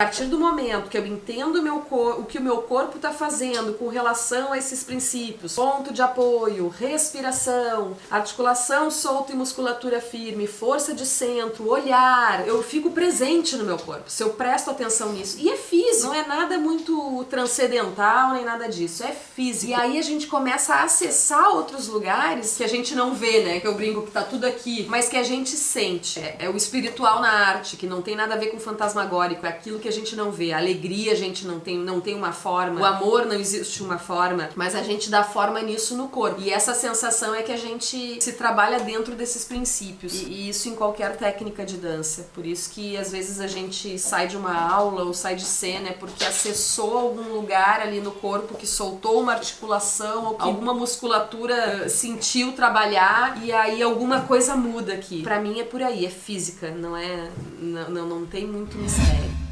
A partir do momento que eu entendo o, o que o meu corpo está fazendo com relação a esses princípios, ponto de apoio, respiração, articulação solta e musculatura firme, força de centro, olhar, eu fico presente no meu corpo, se eu presto atenção nisso. E é físico, não é nada muito transcendental nem nada disso, é físico. E aí a gente começa a acessar outros lugares que a gente não vê, né? Que eu brinco que tá tudo aqui, mas que a gente sente. É, é o espiritual na arte, que não tem nada a ver com fantasmagórico, é aquilo que a gente não vê. A alegria a gente não tem, não tem uma forma. O amor não existe uma forma. Mas a gente dá forma nisso no corpo. E essa sensação é que a gente se trabalha dentro desses princípios. E, e isso em qualquer técnica de dança. Por isso que às vezes a gente sai de uma aula ou sai de cena é porque acessou algum lugar ali no corpo que soltou uma articulação ou que alguma musculatura sentiu trabalhar e aí alguma coisa muda aqui. Pra mim é por aí, é física, não é. Não, não, não tem muito mistério.